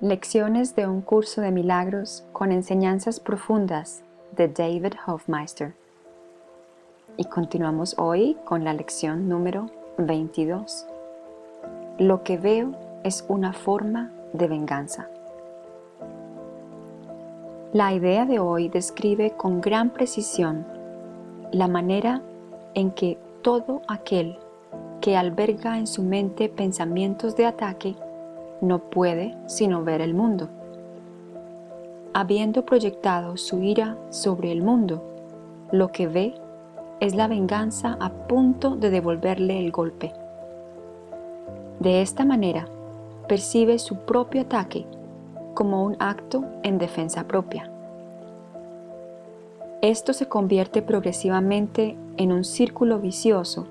Lecciones de un curso de milagros con enseñanzas profundas de David Hofmeister. Y continuamos hoy con la lección número 22. Lo que veo es una forma de venganza. La idea de hoy describe con gran precisión la manera en que todo aquel que alberga en su mente pensamientos de ataque no puede sino ver el mundo. Habiendo proyectado su ira sobre el mundo, lo que ve es la venganza a punto de devolverle el golpe. De esta manera, percibe su propio ataque como un acto en defensa propia. Esto se convierte progresivamente en un círculo vicioso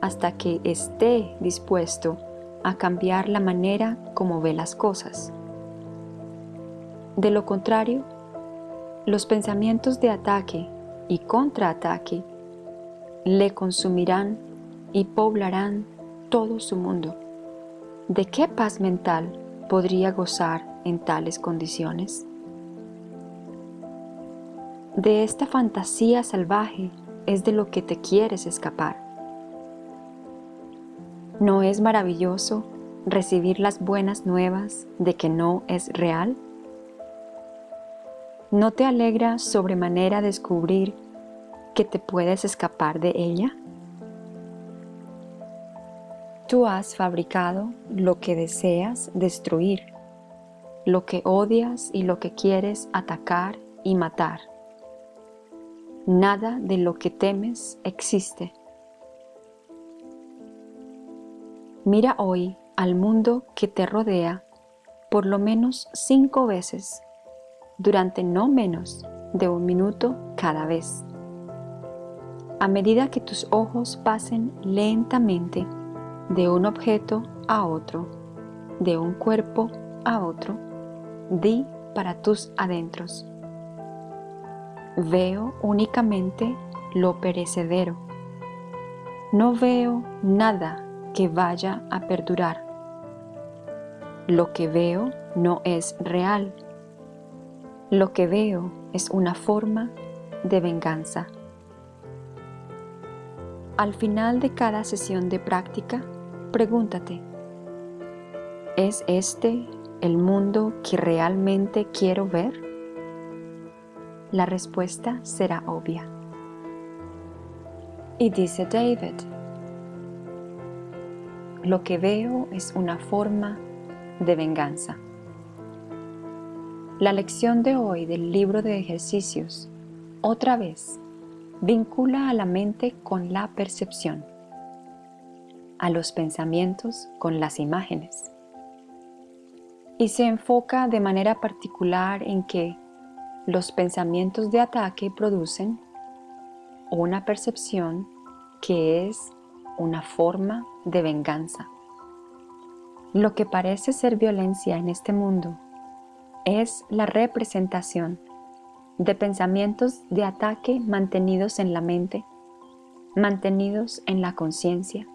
hasta que esté dispuesto a cambiar la manera como ve las cosas. De lo contrario, los pensamientos de ataque y contraataque le consumirán y poblarán todo su mundo. ¿De qué paz mental podría gozar en tales condiciones? De esta fantasía salvaje es de lo que te quieres escapar. ¿No es maravilloso recibir las buenas nuevas de que no es real? ¿No te alegra sobremanera descubrir que te puedes escapar de ella? Tú has fabricado lo que deseas destruir, lo que odias y lo que quieres atacar y matar. Nada de lo que temes existe. Mira hoy al mundo que te rodea por lo menos cinco veces durante no menos de un minuto cada vez. A medida que tus ojos pasen lentamente de un objeto a otro, de un cuerpo a otro, di para tus adentros. Veo únicamente lo perecedero. No veo nada que vaya a perdurar. Lo que veo no es real. Lo que veo es una forma de venganza. Al final de cada sesión de práctica, pregúntate, ¿es este el mundo que realmente quiero ver? La respuesta será obvia. Y dice David, lo que veo es una forma de venganza. La lección de hoy del libro de ejercicios, otra vez, vincula a la mente con la percepción, a los pensamientos con las imágenes, y se enfoca de manera particular en que los pensamientos de ataque producen una percepción que es una forma de venganza. Lo que parece ser violencia en este mundo es la representación de pensamientos de ataque mantenidos en la mente, mantenidos en la conciencia,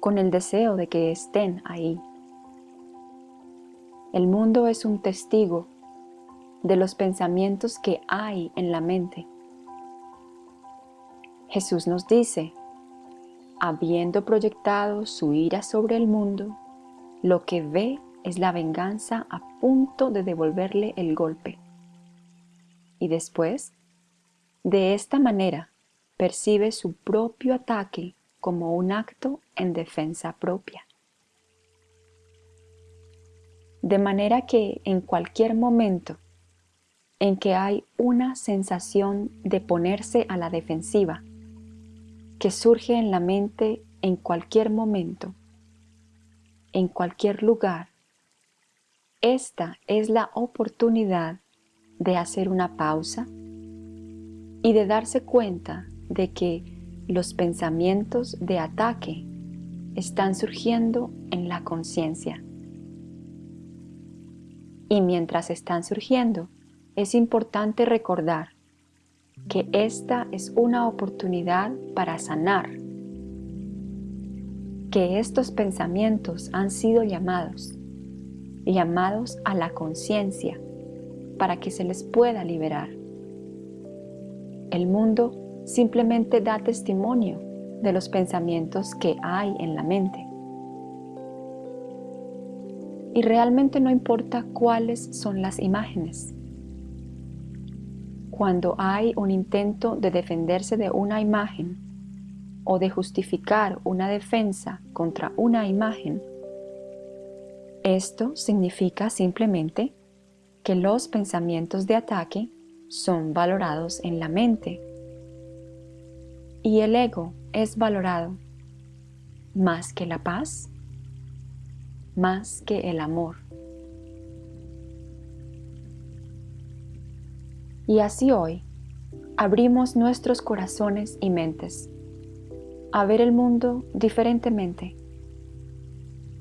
con el deseo de que estén ahí. El mundo es un testigo de los pensamientos que hay en la mente. Jesús nos dice habiendo proyectado su ira sobre el mundo, lo que ve es la venganza a punto de devolverle el golpe. Y después, de esta manera, percibe su propio ataque como un acto en defensa propia. De manera que en cualquier momento en que hay una sensación de ponerse a la defensiva, que surge en la mente en cualquier momento, en cualquier lugar. Esta es la oportunidad de hacer una pausa y de darse cuenta de que los pensamientos de ataque están surgiendo en la conciencia. Y mientras están surgiendo, es importante recordar que esta es una oportunidad para sanar, que estos pensamientos han sido llamados, llamados a la conciencia para que se les pueda liberar. El mundo simplemente da testimonio de los pensamientos que hay en la mente. Y realmente no importa cuáles son las imágenes. Cuando hay un intento de defenderse de una imagen o de justificar una defensa contra una imagen, esto significa simplemente que los pensamientos de ataque son valorados en la mente y el ego es valorado más que la paz, más que el amor. Y así hoy abrimos nuestros corazones y mentes a ver el mundo diferentemente,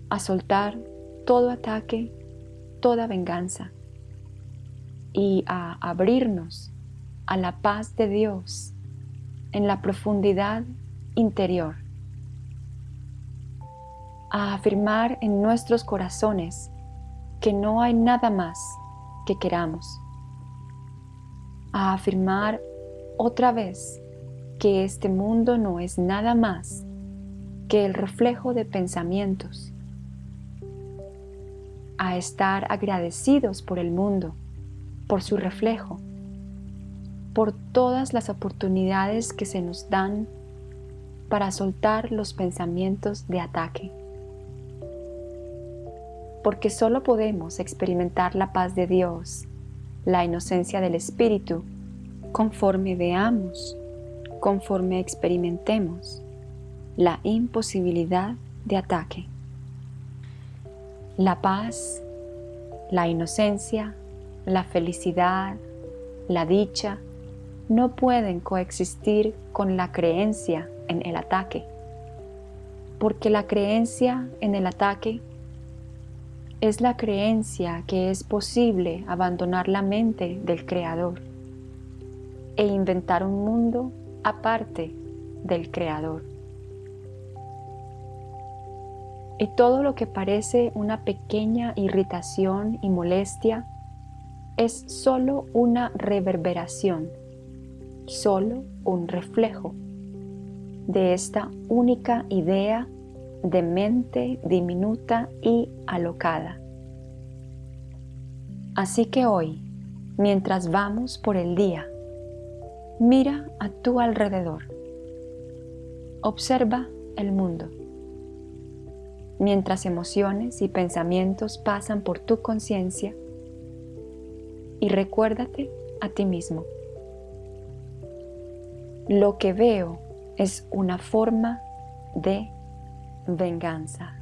a soltar todo ataque, toda venganza y a abrirnos a la paz de Dios en la profundidad interior, a afirmar en nuestros corazones que no hay nada más que queramos, a afirmar otra vez que este mundo no es nada más que el reflejo de pensamientos, a estar agradecidos por el mundo, por su reflejo, por todas las oportunidades que se nos dan para soltar los pensamientos de ataque. Porque solo podemos experimentar la paz de Dios, la inocencia del Espíritu, conforme veamos, conforme experimentemos la imposibilidad de ataque. La paz, la inocencia, la felicidad, la dicha, no pueden coexistir con la creencia en el ataque, porque la creencia en el ataque es la creencia que es posible abandonar la mente del Creador e inventar un mundo aparte del Creador. Y todo lo que parece una pequeña irritación y molestia es solo una reverberación solo un reflejo de esta única idea de mente diminuta y alocada. Así que hoy, mientras vamos por el día, mira a tu alrededor. Observa el mundo. Mientras emociones y pensamientos pasan por tu conciencia y recuérdate a ti mismo. Lo que veo es una forma de venganza.